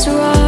was wrong.